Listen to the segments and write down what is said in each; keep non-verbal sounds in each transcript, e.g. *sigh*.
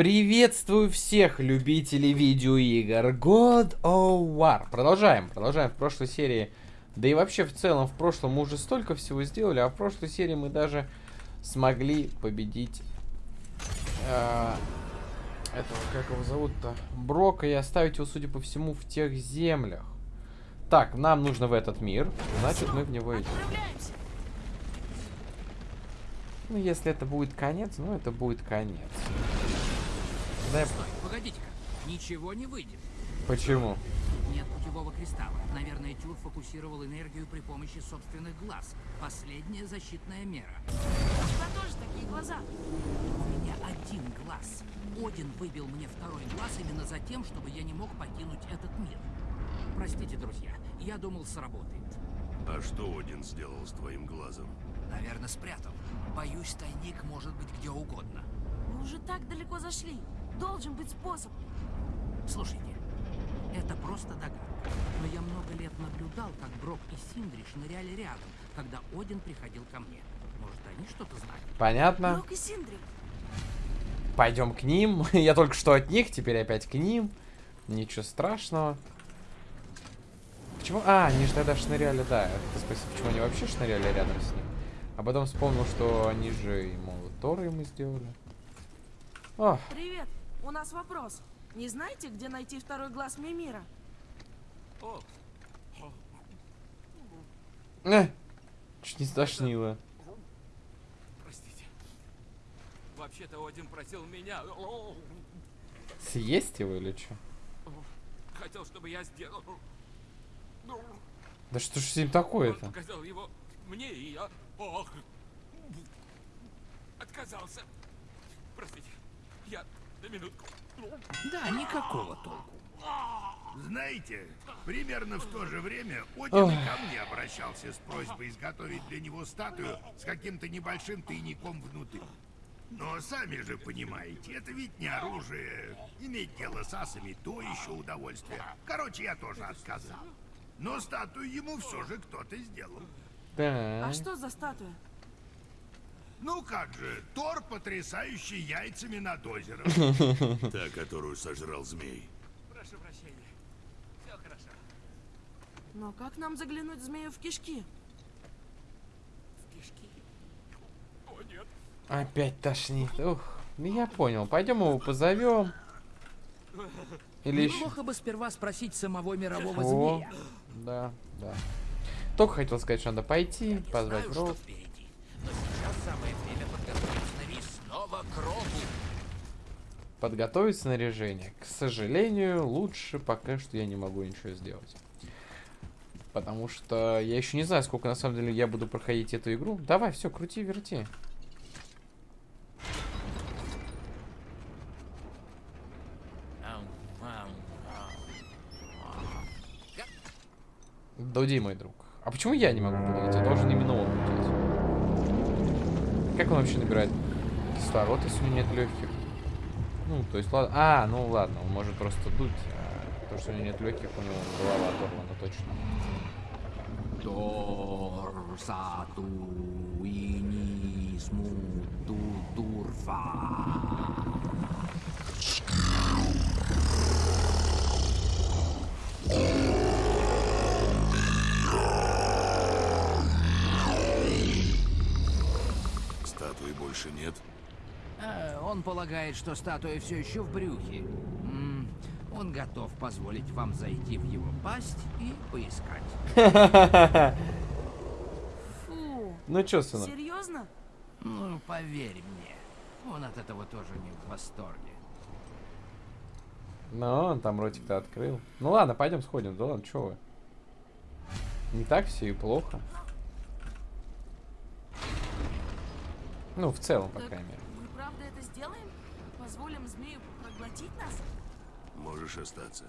Приветствую всех любителей видеоигр God of War. Продолжаем, продолжаем в прошлой серии. Да и вообще в целом в прошлом мы уже столько всего сделали, а в прошлой серии мы даже смогли победить э, этого, как его зовут-то, Брока и оставить его, судя по всему, в тех землях. Так, нам нужно в этот мир, значит мы в него идем. Ну, если это будет конец, ну, это будет конец. Дай... Стой, погодите-ка. Ничего не выйдет. Почему? Нет путевого кристалла. Наверное, Тюр фокусировал энергию при помощи собственных глаз. Последняя защитная мера. У тебя тоже такие глаза. У меня один глаз. Один выбил мне второй глаз именно за тем, чтобы я не мог покинуть этот мир. Простите, друзья, я думал, сработает. А что Один сделал с твоим глазом? Наверное, спрятал. Боюсь, тайник может быть где угодно. Мы уже так далеко зашли. Должен быть способ. Слушайте, это просто догадка. Но я много лет наблюдал, как Брок и Синдри шныряли рядом, когда Один приходил ко мне. Может, они что-то знают? Понятно. Брок и Синдри. Пойдем к ним. *laughs* я только что от них, теперь опять к ним. Ничего страшного. Почему? А, они же тогда шныряли, да. Это спросил, почему они вообще шныряли рядом с ним. А потом вспомнил, что они же ему Торы ему сделали. О. Привет. У нас вопрос. Не знаете, где найти второй глаз Мимира? О. Э, чуть не стошнило. Простите. Вообще-то один просил меня... Съесть его или что? Хотел, чтобы я сделал... Да что ж с ним такое-то? Показал его мне, и я... Ох! Отказался. Простите. Я на минутку. Да, никакого толку. Знаете, примерно в то же время Один ко мне обращался с просьбой изготовить для него статую с каким-то небольшим тайником внутри. Но сами же понимаете, это ведь не оружие. Иметь дело с асами — то еще удовольствие. Короче, я тоже отказал. Но статую ему все же кто-то сделал. Да. А что за статуя? Ну как же, Тор, потрясающий яйцами над озером. *laughs* Та, которую сожрал змей. Прошу прощения. Все хорошо. Но как нам заглянуть змею в кишки? В кишки? О, нет. Опять тошнит. Ух, ну я понял. Пойдем его позовем. Или Неплохо бы сперва спросить самого мирового О, змея. Да, да. Только хотел сказать, что надо пойти, позвать Роб. Но сейчас самое время подготовить снова к Робу. Подготовить снаряжение. К сожалению, лучше пока что я не могу ничего сделать. Потому что я еще не знаю, сколько на самом деле я буду проходить эту игру. Давай, все, крути, верти. Дуди, мой друг. А почему я не могу подойти? Я должен именно он лететь. Как он вообще набирает кислород, если у него нет легких? Ну, то есть, ладно. А, ну ладно, он может просто дуть. А то, что у него нет легких, у него голова оторвана точно. Статуи больше нет? А, он полагает, что статуя все еще в брюхе. М -м, он готов позволить вам зайти в его пасть и поискать. Фу. Ну чё, сынок? Серьезно? Ну, поверь мне, он от этого тоже не в восторге. Ну, он там ротик-то открыл. Ну ладно, пойдем сходим. Да ладно, чё вы? Не так все и плохо. Ну, в целом, по крайней мере. Мы правда это сделаем? Позволим змею проглотить нас? Можешь остаться.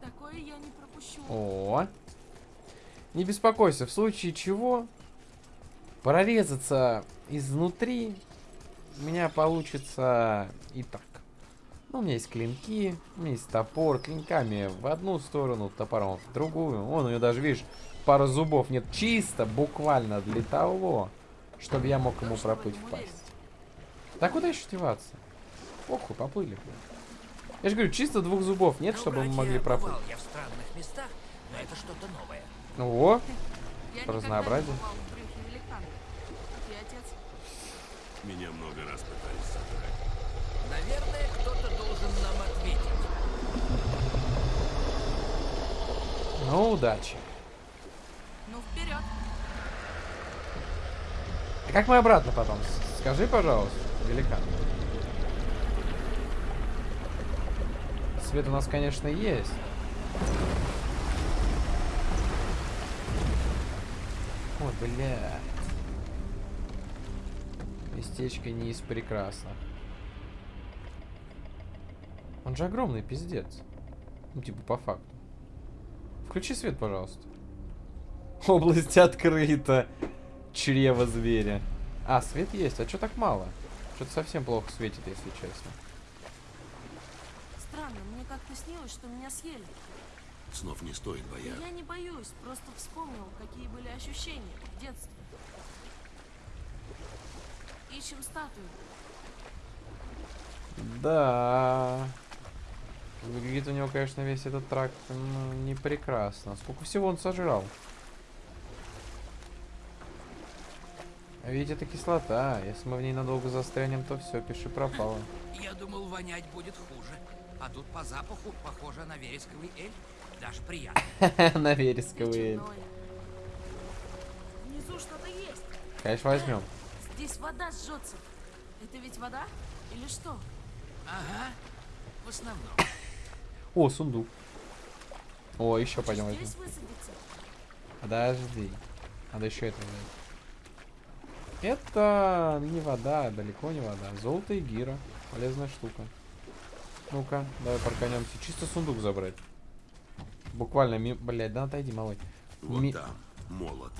Такое я не пропущу. О, не беспокойся, в случае чего прорезаться изнутри у меня получится и так. Ну, у меня есть клинки, у меня есть топор, клинками в одну сторону, топором в другую. Вон у него даже, видишь, пара зубов нет. Чисто, буквально для того, чтобы я мог ему проплыть в пасть. Так куда еще деваться? Похуй, поплыли. Я же говорю, чисто двух зубов нет, На чтобы мы могли проплыть. я в странных местах, но это что-то новое. О, Я Разнообразие. Меня много раз пытались сожрать. Наверное, кто-то должен нам ответить. ну удачи. Ну, вперед. А как мы обратно потом? Скажи, пожалуйста, великан. Свет у нас, конечно, есть. Ой, бля. Местечко не из прекрасных. Он же огромный, пиздец. Ну, типа, по факту. Включи свет, пожалуйста. Область открыта. Чрево зверя. А, свет есть. А что так мало? Что-то совсем плохо светит, если честно. Как-то снилось, что меня съели. Снов не стоит бояться. я не боюсь, просто вспомнил, какие были ощущения в детстве. Ищем статую. Да. Выглядит у него, конечно, весь этот тракт ну, не прекрасно. Сколько всего он сожрал? А ведь это кислота. Если мы в ней надолго застрянем, то все, пиши пропало. Я думал, вонять будет хуже. А тут по запаху похоже на вересковый эль. Даже приятно. *laughs* На Ты вересковые. чудной. Внизу что-то есть. Конечно, возьмем. Здесь вода жжется. Это ведь вода? Или что? Ага. В основном. О, сундук. О, еще пойдем возьмем. Здесь высадиться? Подожди. Надо еще это взять. Это не вода, далеко не вода. Золото и гира. Полезная штука. Ну-ка, давай парканемся. Чисто сундук забрать. Буквально ми... Блядь, да отойди, малой. Вот Ми- там, молот.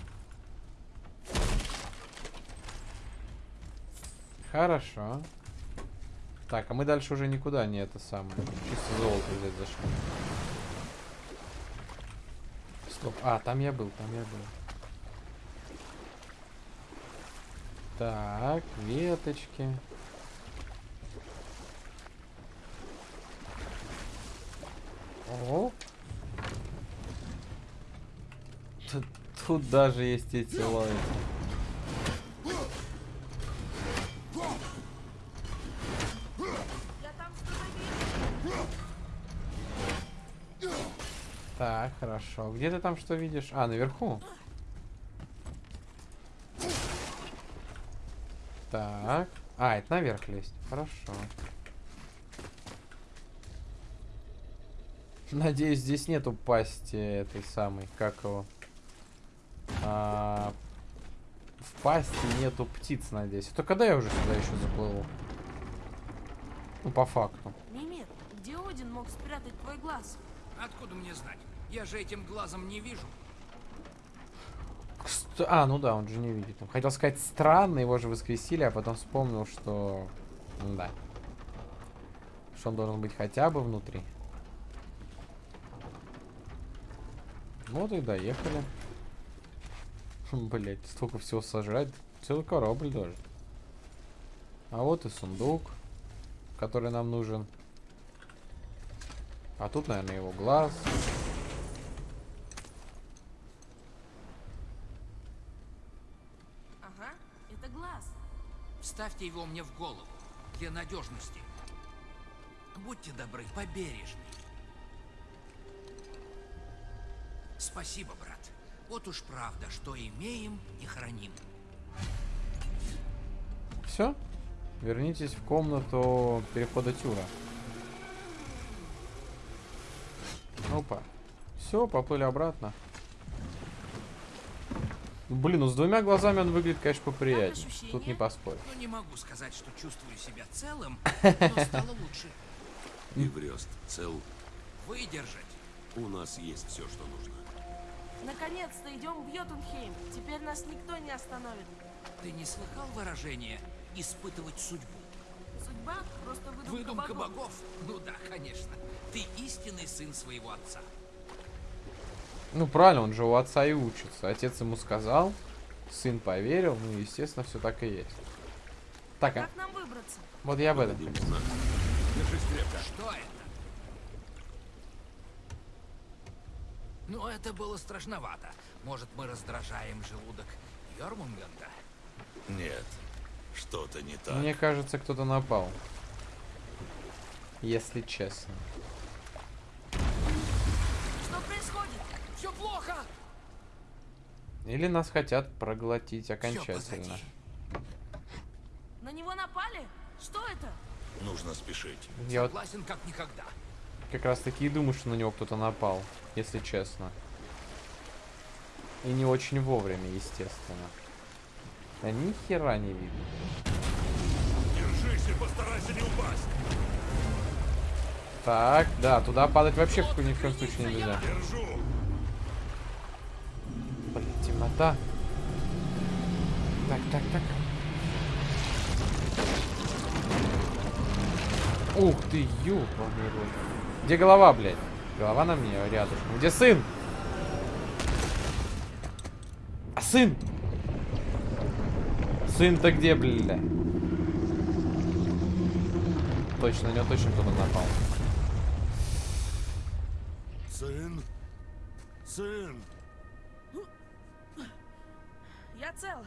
Хорошо. Так, а мы дальше уже никуда не это самое. Чисто золото взять зашли. Стоп. А, там я был, там я был. Так, веточки. О. Тут, тут даже есть эти лайки. Так, хорошо. Где ты там что видишь? А, наверху. Так. А, это наверх лезть. Хорошо. Надеюсь, здесь нету пасти этой самой, как его. А, в пасти нету птиц, надеюсь. А то когда я уже сюда еще заплыву? Ну, по факту. Мимир, где Один мог спрятать твой глаз? Откуда мне знать? Я же этим глазом не вижу. Кст- А, ну да, он же не видит. Хотел сказать странно, его же воскресили, а потом вспомнил, что... Да. Что он должен быть хотя бы внутри. Вот и доехали. *laughs* Блять, столько всего сожрать. Целый корабль даже. А вот и сундук, который нам нужен. А тут, наверное, его глаз. Ага, это глаз. Вставьте его мне в голову. Для надежности. Будьте добры, побережней. Спасибо, брат. Вот уж правда, что имеем и храним. Все? Вернитесь в комнату перехода Тюра. Опа. Все, поплыли обратно. Блин, ну с двумя глазами он выглядит, конечно, поприятнее. ощущения? Тут не поспоришь. Ну, не могу сказать, что чувствую себя целым, *laughs* но стало лучше. И врёст. Цел. Выдержать. У нас есть все, что нужно. Наконец-то идем в Йотунхейм. Теперь нас никто не остановит. Ты не слыхал выражение «испытывать судьбу»? Судьба просто выдумка, Выдумка богов. богов? Ну да, конечно. Ты истинный сын своего отца. Ну, правильно, он же у отца и учится. Отец ему сказал, сын поверил, ну, естественно, все так и есть. Так, а Как нам выбраться? вот я об этом. Что это? Ну, это было страшновато. Может, мы раздражаем желудок Йормунганда? Нет, что-то не так. Мне кажется, кто-то напал. Если честно. Что происходит? Все плохо! Или нас хотят проглотить окончательно. На него напали? Что это? Нужно спешить. Я Согласен, как никогда. Как раз таки и думаю, что на него кто-то напал, если честно. И не очень вовремя, естественно. Да ни хера не видно. Держись и постарайся не упасть. Так, да, туда падать вообще в ни в коем случае нельзя. Держу. Блин, темнота. Так, так, так. Ух ты, ёбаный рот. Где голова, блядь? Голова на мне рядышком. Где сын? А сын? Сын-то где, бля? Точно, на него точно кто-то напал. Сын? Сын? Я цел.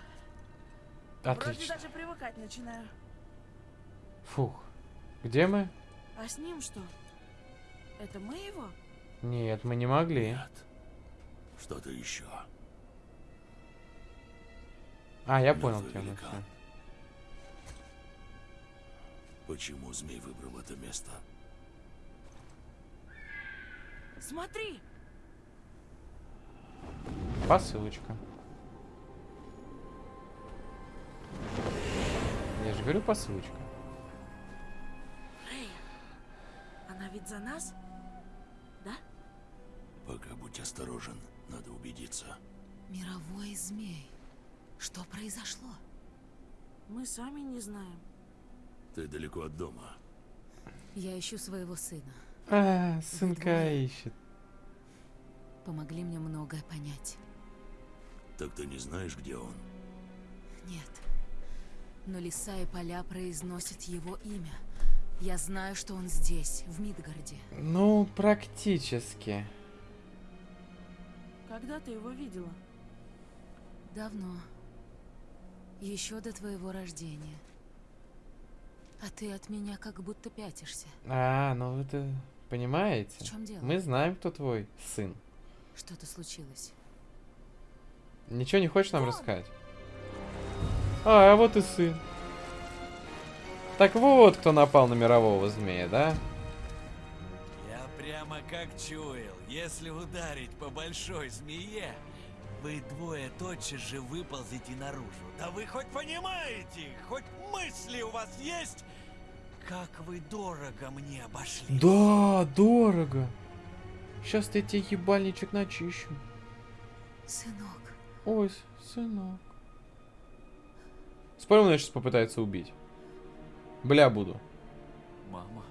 Вроде Отлично. даже привыкать начинаю. Фух. Где мы? А с ним что? Это мы его? Нет, мы не могли. Нет. Что-то еще. А, я понял Мертвый тему. великан. всё. Почему змей выбрал это место? Смотри! Посылочка. Я же говорю посылочка. Рэй, она ведь за нас? Пока будь осторожен, надо убедиться. Мировой змей. Что произошло? Мы сами не знаем. Ты далеко от дома. Я ищу своего сына. А, сынка двое? ищет. Помогли мне многое понять. Так ты не знаешь, где он? Нет. Но леса и поля произносят его имя. Я знаю, что он здесь, в Мидгарде. Ну, практически. Когда ты его видела? Давно. Еще до твоего рождения. А ты от меня как будто пятишься. А, ну вы это понимаете? В чем дело? Мы знаем, кто твой сын. Что-то случилось. Ничего не хочешь нам рассказать? А, а вот и сын. Так вот, кто напал на мирового змея, да? Прямо как чуял, если ударить по большой змее, вы двое тотчас же выползете наружу. Да вы хоть понимаете, хоть мысли у вас есть, как вы дорого мне обошли. Да, дорого. Сейчас я тебе ебальничек начищу. Сынок, Ой, сынок. Спорим, он меня сейчас попытается убить. Бля, буду. Мама,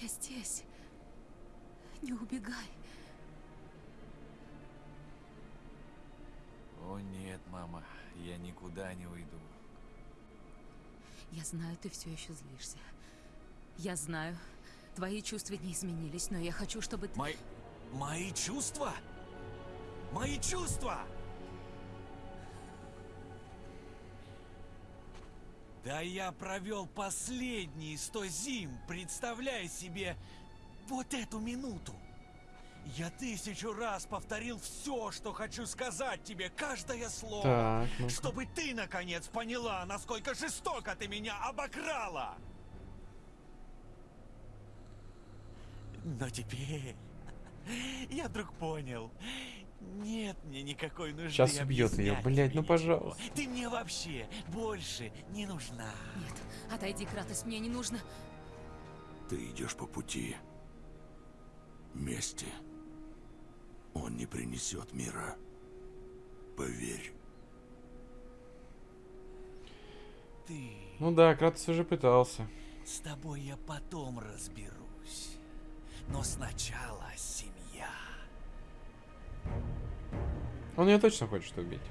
я здесь. Не убегай. о нет, мама, я никуда не уйду. Я знаю, ты все еще злишься. Я знаю, твои чувства не изменились, но я хочу, чтобы ты... Мои... Мои чувства? Мои чувства! Да я провел последние сто зим, представляя себе вот эту минуту. Я тысячу раз повторил все, что хочу сказать тебе, каждое слово. Так, ну Чтобы ты, наконец, поняла, насколько жестоко ты меня обокрала. Но теперь *laughs* я вдруг понял. Нет мне никакой нужды Щас убьет объяснять блядь, ну ничего. пожалуйста. Ты мне вообще больше не нужна. Нет, отойди, Кратос, мне не нужно... Ты идешь по пути мести. Он не принесет мира. Поверь. Ты... Ну да, Кратос уже пытался. С тобой я потом разберусь. Но сначала семья. Он ее точно хочет убить.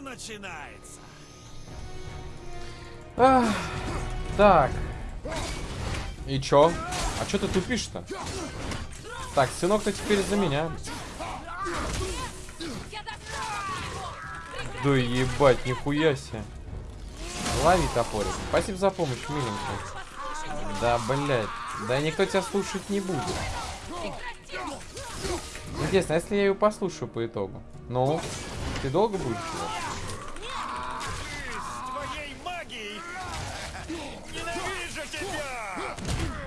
начинается. Ах, так. И чё? А чё ты тупишь-то? Так, сынок-то теперь за меня. Да ебать, нихуя себе. Лови топорик. Спасибо за помощь, миленький. Да, блядь. Да никто тебя слушать не будет. Интересно, а если я ее послушаю по итогу? Ну, ты долго будешь!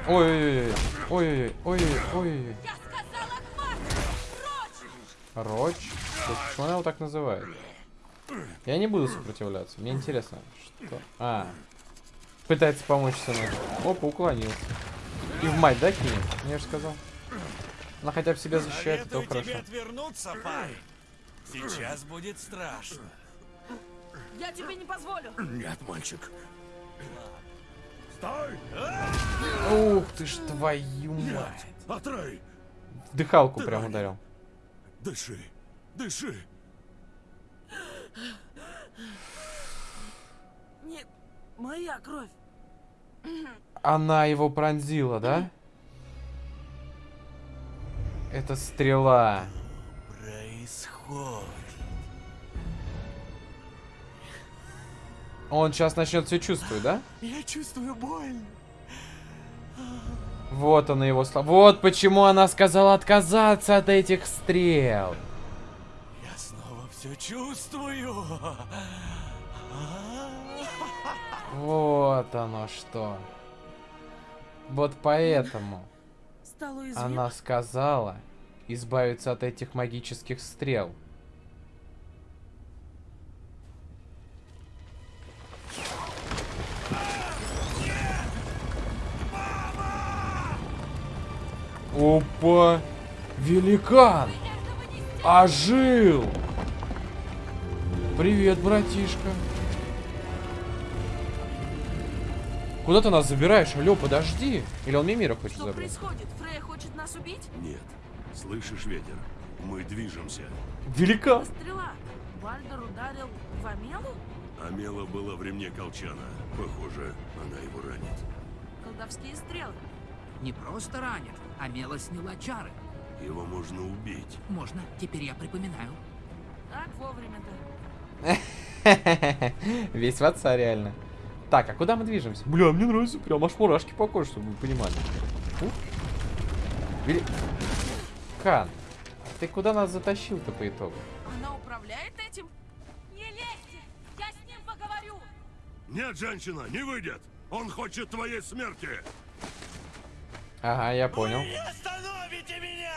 Ой-ой-ой. Ой-ой-ой. Ой-ой-ой. Роч? Почему она его так называет? Я не буду сопротивляться. Мне интересно, что... А. Пытается помочь сыну. Опа, уклонился. И в мать, да, кинет? Я же сказал. Она хотя бы себя защищает, это хорошо. отвернуться, парень. Сейчас будет страшно. Я тебе не позволю. Нет, мальчик. Ух ты ж твою мать. Атрей, В Дыхалку Ты прям ранен. ударил. дыши, дыши. Не моя кровь. Она его пронзила, да? Это стрела. Происходит. Он сейчас начнет все чувствовать, да? Я чувствую боль. Вот она его слова. Вот почему она сказала отказаться от этих стрел. Я снова все чувствую. Вот оно что. Вот поэтому она сказала избавиться от этих магических стрел. Опа! Великан! Ожил! Привет, братишка. Куда ты нас забираешь? Алло, подожди. Или он мне мира хочет Что забрать? происходит? Фрея хочет нас убить? Нет. Слышишь ветер? Мы движемся. Великан! Стрела. Бальдер ударил в Амелу? Амела была в ремне колчана. Похоже, она его ранит. Колдовские стрелы. Не просто ранит, а Мела сняла чары. Его можно убить. Можно, теперь я припоминаю. Так вовремя-то. *laughs* Весь в отца, реально. Так, а куда мы движемся? Бля, мне нравится прям аж мурашки по коже, чтобы вы понимали. Вели- Кан, а ты куда нас затащил-то по итогу? Она управляет этим? Не лезьте! Я с ним поговорю! Нет, женщина, не выйдет. Он хочет твоей смерти. Ага, я понял. Вы не остановите меня!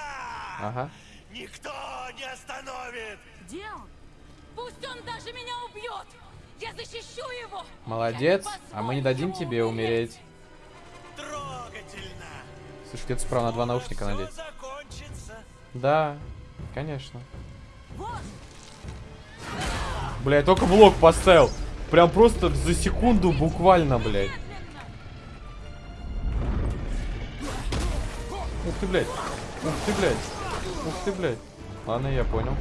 Ага. Никто не остановит! Где он? Пусть он даже меня убьет! Я защищу его! Молодец, а мы не дадим тебе умереть. Трогательно! Слушай, где-то справа на два наушника надеть. закончится. Да, конечно. Вот. Бля, я только блок поставил. Прям просто за секунду буквально, блядь. Ух ты, блядь. Ух ты, блядь. Ух ты, блядь. Ладно, я понял.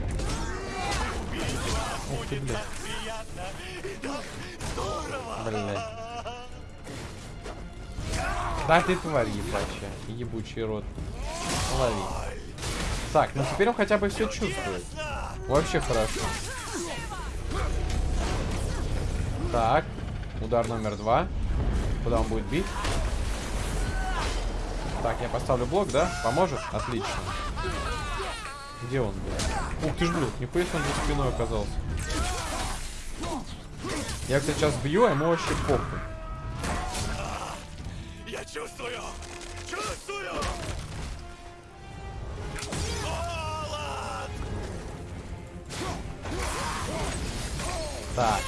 Ух ты, блядь. Блядь. Да ты тварь ебачая. Ебучий рот. Лови. Так, ну теперь он хотя бы все чувствует. Вообще хорошо. Так. Удар номер два. Куда он будет бить? Так, я поставлю блок, да? Поможет? Отлично. Где он? Ух ты ж, блядь, нихуя он за спиной оказался. Я, кстати, сейчас бью, а ему вообще похуй. Я чувствую! Чувствую! Холод! Так.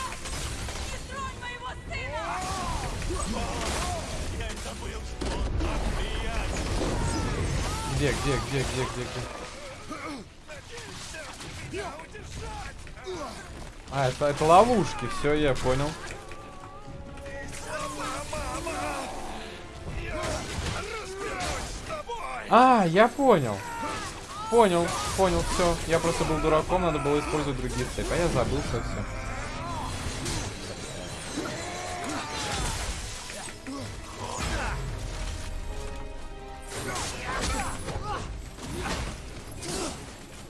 Где, где, где, где, где, где? Это ловушки, все, я понял. А, я понял. Понял, понял, все. Я просто был дураком, надо было использовать другие цепи. А я забыл все, все.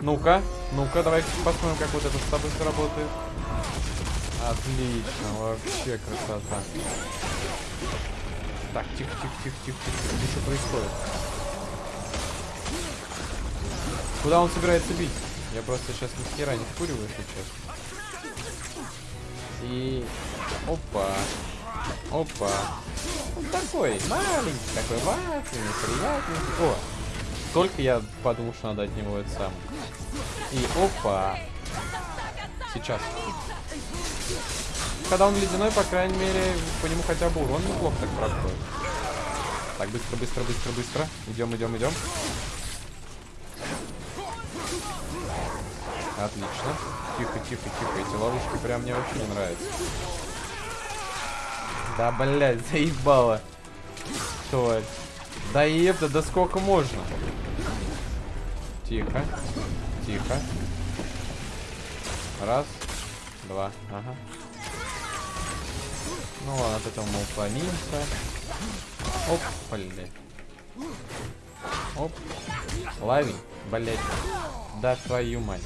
Ну-ка, ну-ка, давай посмотрим, как вот это с тобой сработает. Отлично, вообще красота. Так, тихо, тихо, тихо, тихо, тихо. Что происходит? Куда он собирается бить? Я просто сейчас ни хера не вкуриваю, честно. И... Опа. Опа. Он такой маленький, такой вафельный, приятный. О, только я подумал, что надо от него это сам. И опа. Сейчас. Когда он ледяной, по крайней мере, по нему хотя бы урон неплохо так проходит. Так, быстро, быстро, быстро, быстро. Идем, идем, идем. Отлично. Тихо, тихо, тихо. Эти ловушки прям мне вообще не нравятся. Да, блядь, *laughs* заебало. Тварь. Да ебда, да сколько можно? Тихо. Тихо. Раз. Два. Ага. Ну ладно, от этого мы уклонимся. Оп, блядь. Оп. Лови, блядь. Да твою мать.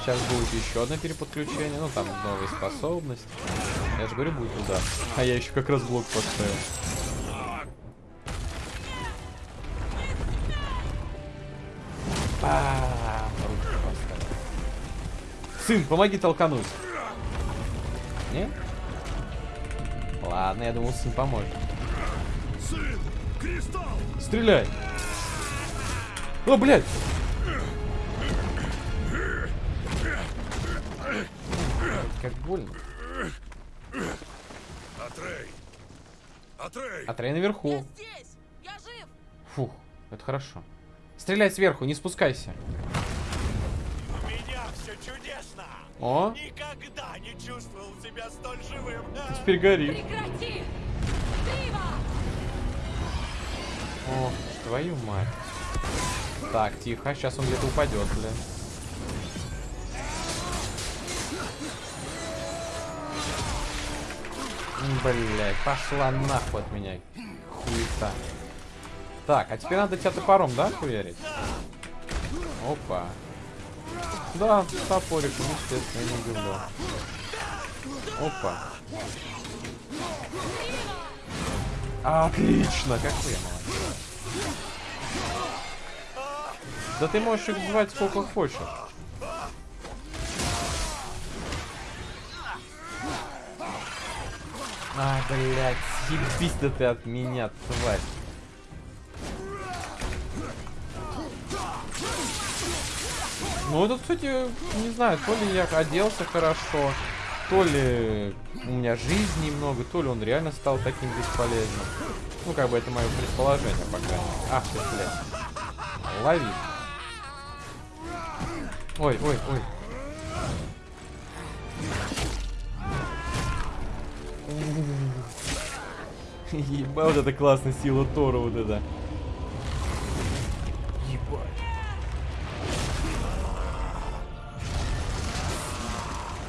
Сейчас будет еще одно переподключение. Ну, там новые способности. Я же говорю, будет удар. А я еще как раз блок поставил. А, руку поставил. Сын, помоги толкануть. Не? Ладно, я думал, сын поможет. Сын! Кристалл! Стреляй! О, блядь! Как больно. Атрей! Атрей! Атрей наверху. Я здесь! Я жив! Фух, это хорошо. Стреляй сверху, не спускайся. У меня все чудесно! О, Никогда не чувствовал себя столь живым! теперь горит. Прекрати! О, твою мать. Так, тихо, сейчас он где-то упадет, блин. М, Блядь, пошла нахуй от меня. Хуета. Так, а теперь надо тебя топором, да, хуярить? Опа. Да, топорик, ну, естественно, я не удивлен. Опа. Отлично, какой я молодец. Да ты можешь их звать сколько хочешь. А, блядь, съебись да ты от меня, тварь. Ну, это, кстати, не знаю, то ли я оделся хорошо, то ли у меня жизни немного, то ли он реально стал таким бесполезным. Ну, как бы это мое предположение, по крайней мере. Ах ты, блядь. Лови. Ой, ой, ой. *laughs* Ебать, вот это классная сила Тора, вот это.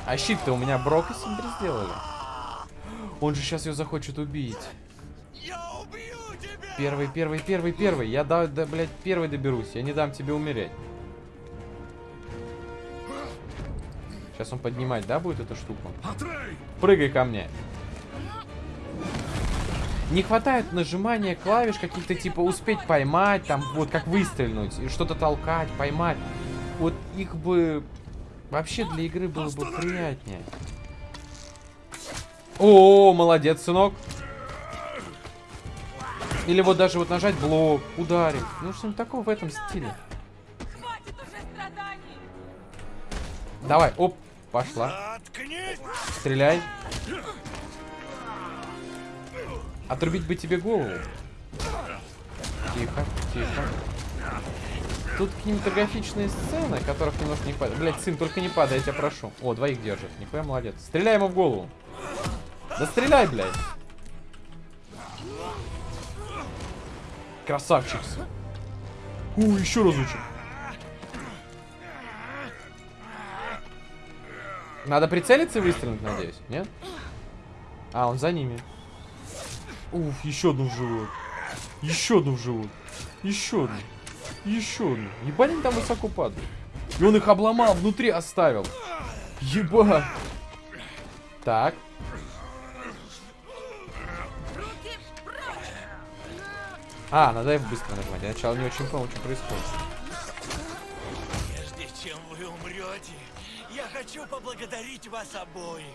А щит-то у меня Брок и Синдри сделали. Он же сейчас ее захочет убить. Первый, первый, первый, первый. Я, да, да, блядь, первый доберусь. Я не дам тебе умереть. Сейчас он поднимать, да, будет эту штуку? Прыгай ко мне. Не хватает нажимания клавиш каких-то типа успеть поймать, там вот как выстрелить, и что-то толкать, поймать. Вот их бы вообще для игры было бы приятнее. О, молодец, сынок. Или вот даже вот нажать блок, ударить. Ну что-нибудь такого в этом стиле. Хватит уже страданий! Давай, оп, пошла. Стреляй. Отрубить бы тебе голову. Тихо, тихо. Тут кинематографичные сцены, которых немножко не хватает. Блять, сын, только не падай, я тебя прошу. О, двоих держит. Нихуя молодец. Стреляй ему в голову. Да стреляй, блядь. Красавчик. У, еще разочек. Надо прицелиться и выстрелить, надеюсь, нет? А, он за ними. Уф, еще одну в живот. Еще одну в живот. Еще одну. Еще. Ебать они там высоко падают. И он их обломал, внутри оставил. Ебать. Так. А, надо F быстро нажимать. Я сначала не очень понял, что происходит. Прежде чем вы умрете, я хочу поблагодарить вас обоих.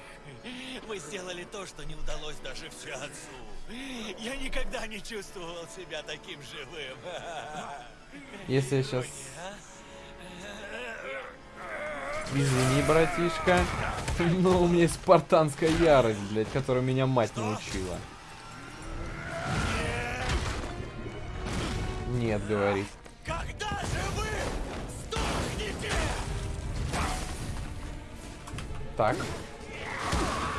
Вы сделали то, что не удалось даже всеотцу. Я никогда не чувствовал себя таким живым. Если я сейчас... Извини, братишка. Но у меня есть спартанская ярость, блядь, которую меня мать научила. Нет, говорит. Когда же вы сдохнете? Так.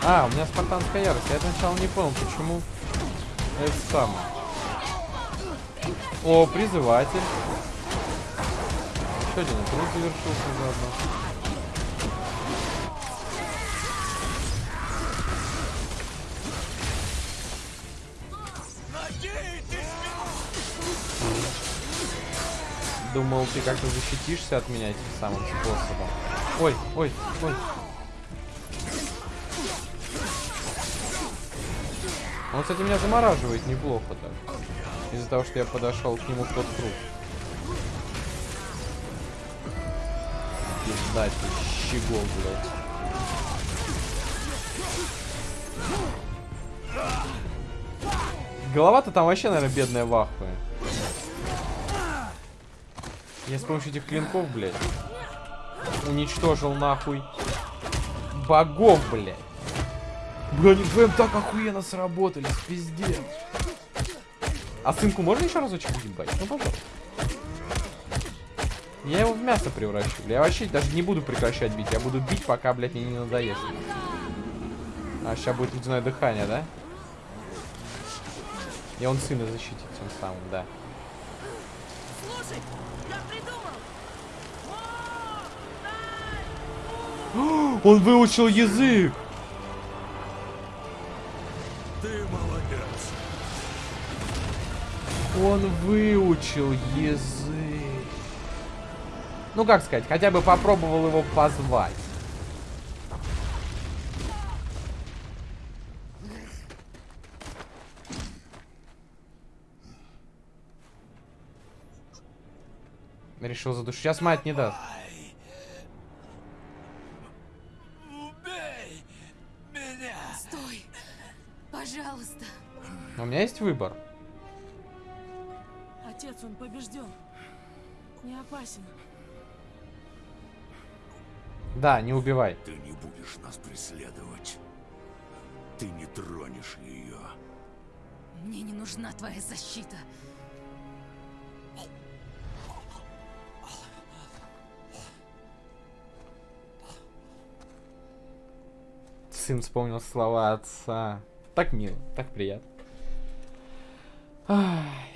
А, у меня спартанская ярость. Я сначала не понял, почему это самое. О, призыватель. Еще один труд завершился заодно. Думал, ты как-то защитишься от меня этим самым способом. Ой, ой, ой. Он, кстати, меня замораживает неплохо так. Из-за того, что я подошел к нему в тот круг. Пиздать, щегол, блядь. Голова-то там вообще, наверное, бедная вахуя. Я с помощью этих клинков, блядь, уничтожил нахуй богов, блядь. Бля, они вдвоем так охуенно сработали, пиздец. А сынку можно еще разочек ебать? Ну, пожалуйста. Я его в мясо превращу. Я вообще даже не буду прекращать бить. Я буду бить, пока, блядь, мне не надоест. А сейчас будет ледяное дыхание, да? И он сына защитит тем самым, да. Слушай, я придумал! Он выучил язык! Ты молодец. Он выучил язык. Ну, как сказать, хотя бы попробовал его позвать. Решил задушить. Сейчас мать не даст. убей меня? Стой! Пожалуйста! У меня есть выбор. Отец, он побежден. Не опасен. Да, не убивай. Ты не будешь нас преследовать. Ты не тронешь ее. Мне не нужна твоя защита. Сын вспомнил слова отца. Так мило, так приятно. Ай.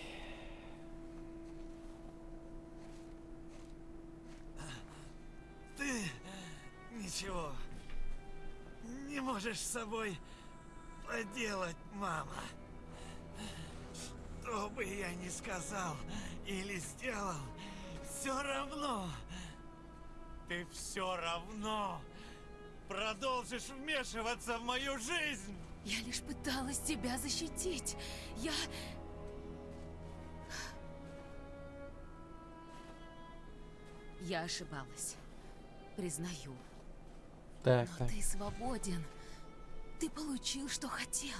Можешь с собой поделать, мама. Что бы я ни сказал или сделал, все равно. Ты все равно продолжишь вмешиваться в мою жизнь. Я лишь пыталась тебя защитить. Я... Я ошибалась. Признаю. Так, Но так. ты свободен. Ты получил, что хотел.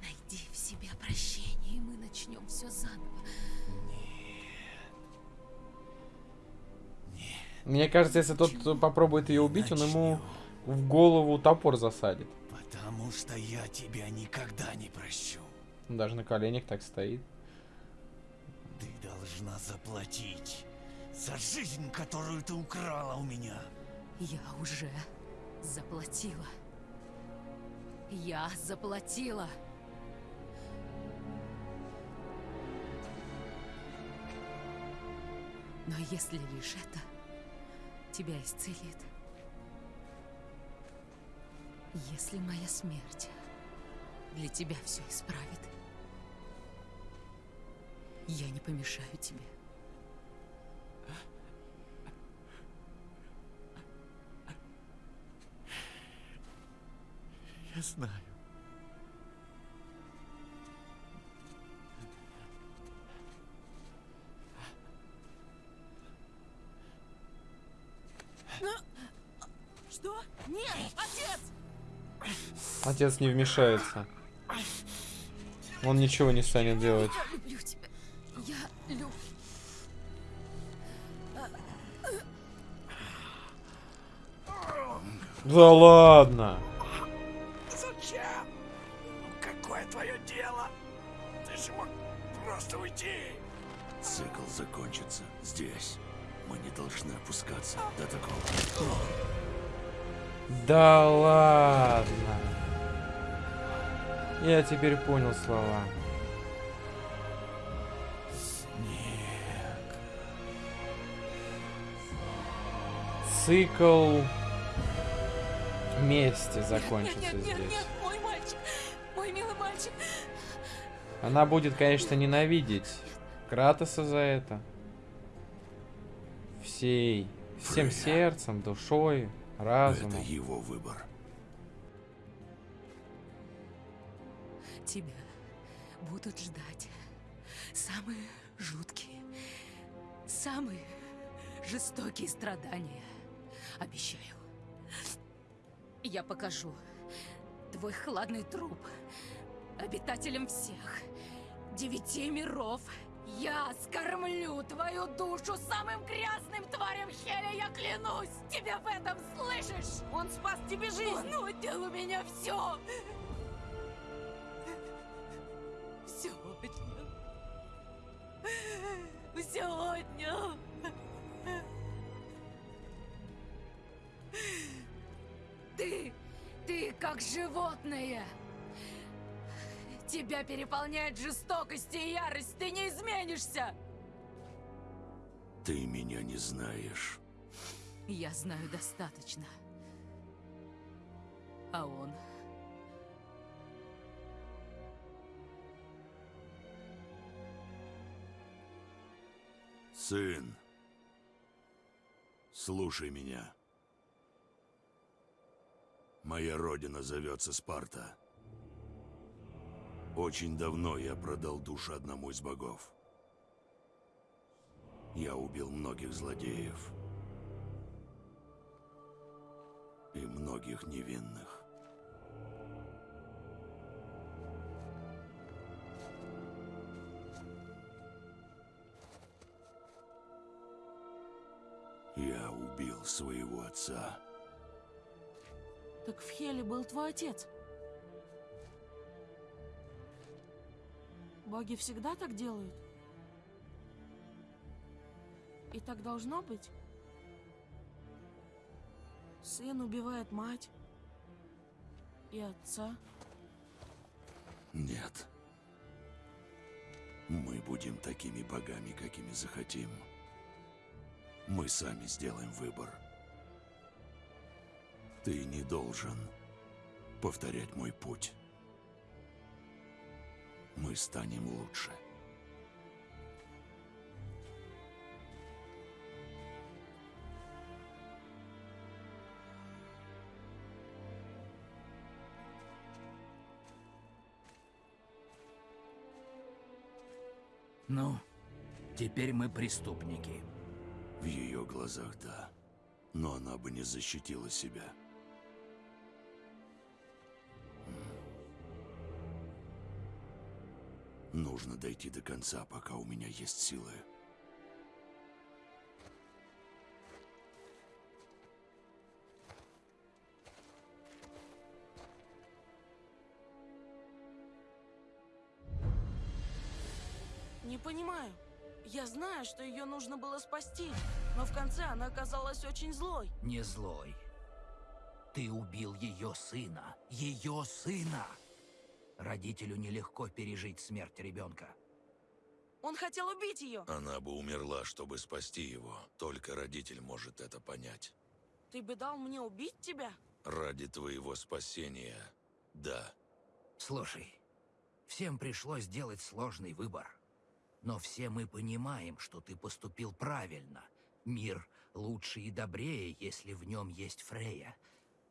Найди в себе прощение, и мы начнем все заново. Мне кажется, если тот кто попробует ее убить, он ему в голову топор засадит. Потому что я тебя никогда не прощу. Он даже на коленях так стоит. Ты должна заплатить за жизнь, которую ты украла у меня. Я уже заплатила. Я заплатила. Но если лишь это тебя исцелит, если моя смерть для тебя все исправит, я не помешаю тебе. Я знаю. Что? Нет, отец! Отец не вмешается. Он ничего не станет делать. Я люблю тебя. Я люблю... Да ладно. Закончится здесь. Мы не должны опускаться до такого. Да ладно. Я теперь понял слова. Цикл мести закончится Нет, нет, нет, здесь. нет, мой мальчик. Мой милый мальчик. Она будет, конечно, ненавидеть Кратоса за это. Всей, всем Фрея. сердцем, душой, разумом. Это его выбор. Тебя будут ждать самые жуткие, самые жестокие страдания. Обещаю. Я покажу твой хладный труп обитателям всех девяти миров. Я скормлю твою душу самым грязным тварям Хеля, я клянусь! Тебя в этом слышишь? Он спас тебе жизнь! Он отнял у меня все! Все Тебя переполняет жестокость и ярость. Ты не изменишься. Ты меня не знаешь. Я знаю достаточно. А он... Сын, слушай меня. Моя родина зовется Спарта. Очень давно я продал душу одному из богов. Я убил многих злодеев. И многих невинных. Я убил своего отца. Так в Хеле был твой отец. Боги всегда так делают? И так должно быть? Сын убивает мать и отца. Нет. Мы будем такими богами, какими захотим. Мы сами сделаем выбор. Ты не должен повторять мой путь. Мы станем лучше. Ну, теперь мы преступники. В ее глазах да. Но она бы не защитила себя. Нужно дойти до конца, пока у меня есть силы. Не понимаю. Я знаю, что ее нужно было спасти, но в конце она оказалась очень злой. Не злой. Ты убил ее сына. Ее сына! Родителю нелегко пережить смерть ребенка. Он хотел убить ее. Она бы умерла, чтобы спасти его. Только родитель может это понять. Ты бы дал мне убить тебя? Ради твоего спасения, да. Слушай, всем пришлось сделать сложный выбор. Но все мы понимаем, что ты поступил правильно. Мир лучше и добрее, если в нем есть Фрея.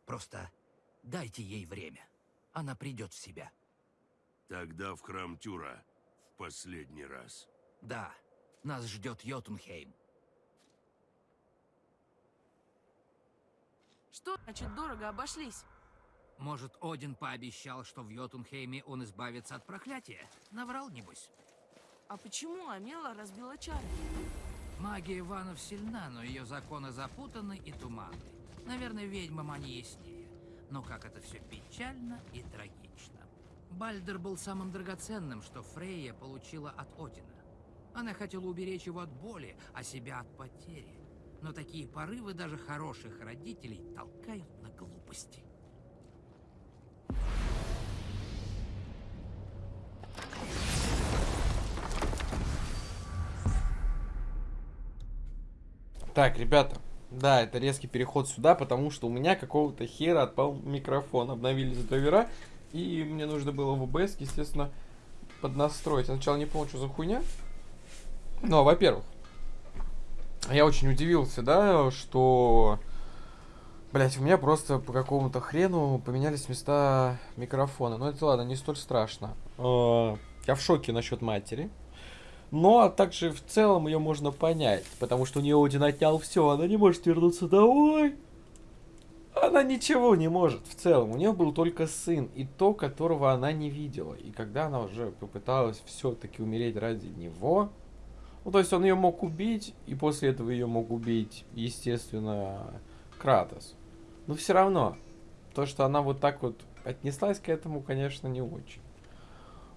Просто дайте ей время. она придет в себя. Тогда в храм Тюра. В последний раз. Да, нас ждет Йотунхейм. Что значит дорого обошлись? Может, Один пообещал, что в Йотунхейме он избавится от проклятия? Наврал, небось. А почему Амела разбила чары? Магия Иванов сильна, но ее законы запутаны и туманны. Наверное, ведьмам они яснее. Но как это все печально и трагично. Бальдер был самым драгоценным, что Фрейя получила от Одина. Она хотела уберечь его от боли, а себя от потери. Но такие порывы даже хороших родителей толкают на глупости. Так, ребята, да, это резкий переход сюда, потому что у меня какого-то хера отпал микрофон. Обновились драйвера, и мне нужно было в OBS, естественно, поднастроить. Я сначала не понял, что за хуйня. Ну, во-первых, я очень удивился, да, что... Блять, у меня просто по какому-то хрену поменялись места микрофона. Но это ладно, не столь страшно. Э, Я в шоке насчет матери. Но также в целом ее можно понять, потому что у нее Один отнял все, она не может вернуться домой. Она ничего не может в целом. У нее был только сын, и то, которого она не видела. И когда она уже попыталась все-таки умереть ради него, ну то есть он ее мог убить, и после этого ее мог убить, естественно, Кратос. Но все равно, то, что она вот так вот отнеслась к этому, конечно, не очень.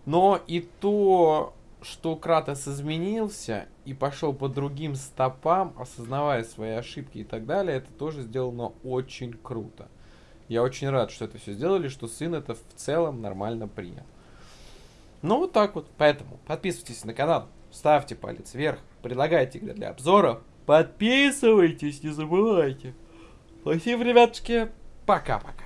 Но и то, что Кратос изменился и пошел по другим стопам, осознавая свои ошибки и так далее, это тоже сделано очень круто. Я очень рад, что это все сделали, что сын это в целом нормально принял. Ну вот так вот. Поэтому подписывайтесь на канал, ставьте палец вверх, предлагайте игры для обзора, подписывайтесь, не забывайте. Спасибо, ребятушки. Пока-пока.